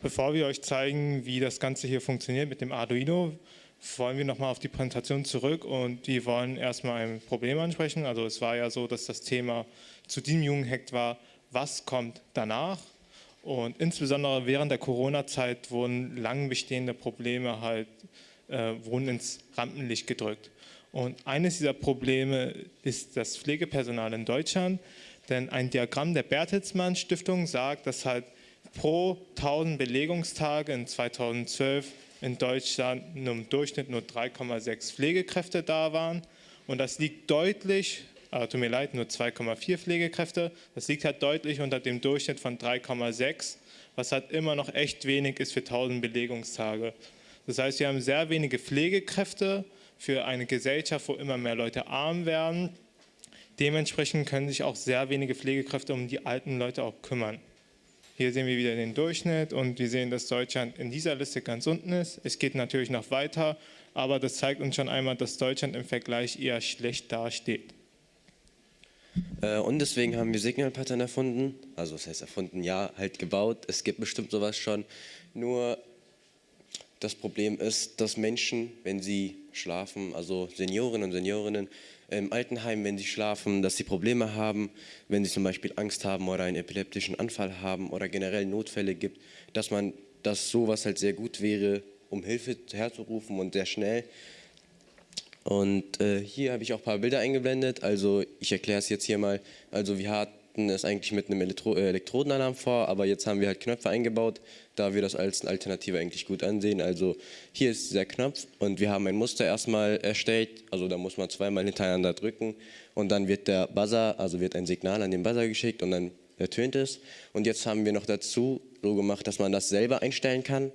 Bevor wir euch zeigen, wie das Ganze hier funktioniert mit dem Arduino, wollen wir nochmal auf die Präsentation zurück und wir wollen erstmal ein Problem ansprechen. Also es war ja so, dass das Thema zu diesem Jugendhack war, was kommt danach? Und insbesondere während der Corona-Zeit wurden lang bestehende Probleme halt, äh, wurden ins Rampenlicht gedrückt. Und eines dieser Probleme ist das Pflegepersonal in Deutschland, denn ein Diagramm der Bertelsmann Stiftung sagt, dass halt pro 1000 Belegungstage in 2012 in Deutschland im Durchschnitt nur 3,6 Pflegekräfte da waren. Und das liegt deutlich, äh, tut mir leid, nur 2,4 Pflegekräfte, das liegt halt deutlich unter dem Durchschnitt von 3,6, was halt immer noch echt wenig ist für 1000 Belegungstage. Das heißt, wir haben sehr wenige Pflegekräfte für eine Gesellschaft, wo immer mehr Leute arm werden. Dementsprechend können sich auch sehr wenige Pflegekräfte um die alten Leute auch kümmern. Hier sehen wir wieder den Durchschnitt und wir sehen, dass Deutschland in dieser Liste ganz unten ist. Es geht natürlich noch weiter, aber das zeigt uns schon einmal, dass Deutschland im Vergleich eher schlecht dasteht. Äh, und deswegen haben wir Signalpattern erfunden, also das heißt erfunden, ja, halt gebaut. Es gibt bestimmt sowas schon, nur das Problem ist, dass Menschen, wenn sie schlafen, also Seniorinnen und Seniorinnen, im Altenheim, wenn sie schlafen, dass sie Probleme haben, wenn sie zum Beispiel Angst haben oder einen epileptischen Anfall haben oder generell Notfälle gibt, dass man, dass sowas halt sehr gut wäre, um Hilfe herzurufen und sehr schnell. Und äh, hier habe ich auch ein paar Bilder eingeblendet, also ich erkläre es jetzt hier mal. Also wir hatten es eigentlich mit einem Elektro äh, Elektrodenalarm vor, aber jetzt haben wir halt Knöpfe eingebaut, da wir das als Alternative eigentlich gut ansehen. Also hier ist dieser Knopf und wir haben ein Muster erstmal erstellt, also da muss man zweimal hintereinander drücken und dann wird der Buzzer, also wird ein Signal an den Buzzer geschickt und dann ertönt es. Und jetzt haben wir noch dazu so gemacht, dass man das selber einstellen kann.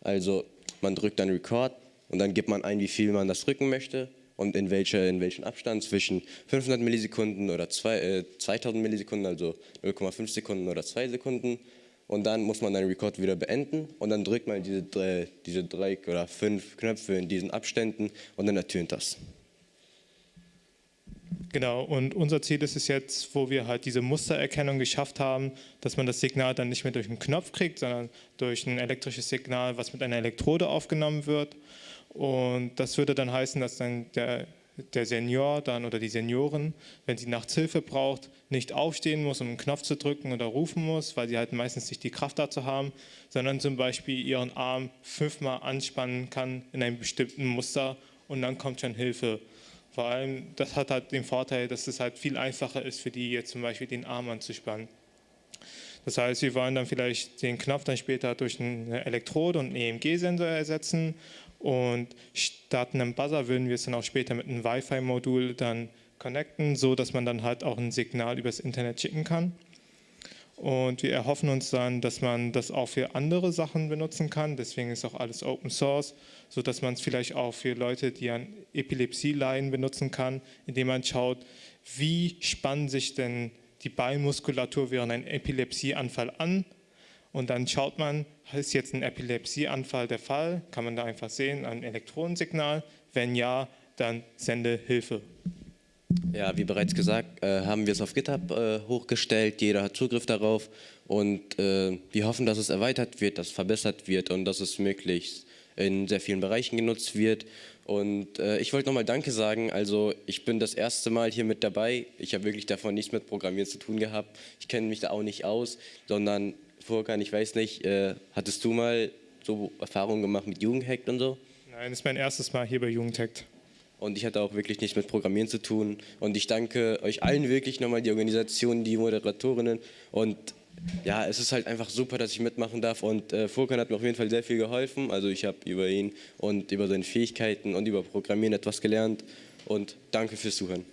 Also man drückt dann Record und dann gibt man ein, wie viel man das drücken möchte und in, welche, in welchem Abstand zwischen 500 Millisekunden oder zwei, äh, 2000 Millisekunden, also 0,5 Sekunden oder 2 Sekunden und dann muss man den Record wieder beenden und dann drückt man diese drei, diese drei oder fünf Knöpfe in diesen Abständen und dann ertönt das. Genau, und unser Ziel ist es jetzt, wo wir halt diese Mustererkennung geschafft haben, dass man das Signal dann nicht mehr durch einen Knopf kriegt, sondern durch ein elektrisches Signal, was mit einer Elektrode aufgenommen wird. Und das würde dann heißen, dass dann der der Senior dann oder die Seniorin, wenn sie nachts Hilfe braucht, nicht aufstehen muss, um einen Knopf zu drücken oder rufen muss, weil sie halt meistens nicht die Kraft dazu haben, sondern zum Beispiel ihren Arm fünfmal anspannen kann in einem bestimmten Muster und dann kommt schon Hilfe. Vor allem, das hat halt den Vorteil, dass es halt viel einfacher ist für die jetzt zum Beispiel den Arm anzuspannen. Das heißt, wir wollen dann vielleicht den Knopf dann später durch eine Elektrode und einen EMG-Sensor ersetzen und statt einem Buzzer würden wir es dann auch später mit einem Wi-Fi-Modul dann connecten, so dass man dann halt auch ein Signal übers Internet schicken kann. Und wir erhoffen uns dann, dass man das auch für andere Sachen benutzen kann. Deswegen ist auch alles Open Source, so dass man es vielleicht auch für Leute, die an Epilepsie leiden, benutzen kann, indem man schaut, wie spannen sich denn die Beinmuskulatur während einem Epilepsieanfall an und dann schaut man, ist jetzt ein Epilepsieanfall der Fall? Kann man da einfach sehen, ein Elektronensignal? Wenn ja, dann sende Hilfe. Ja, wie bereits gesagt, äh, haben wir es auf GitHub äh, hochgestellt. Jeder hat Zugriff darauf und äh, wir hoffen, dass es erweitert wird, dass es verbessert wird und dass es möglichst in sehr vielen Bereichen genutzt wird. Und äh, ich wollte nochmal Danke sagen. Also ich bin das erste Mal hier mit dabei. Ich habe wirklich davon nichts mit Programmieren zu tun gehabt. Ich kenne mich da auch nicht aus, sondern Furkan, ich weiß nicht, äh, hattest du mal so Erfahrungen gemacht mit Jugendhackt und so? Nein, das ist mein erstes Mal hier bei Jugendhackt. Und ich hatte auch wirklich nichts mit Programmieren zu tun. Und ich danke euch allen wirklich nochmal, die Organisation, die Moderatorinnen. Und ja, es ist halt einfach super, dass ich mitmachen darf. Und äh, Furkan hat mir auf jeden Fall sehr viel geholfen. Also ich habe über ihn und über seine Fähigkeiten und über Programmieren etwas gelernt. Und danke fürs Zuhören.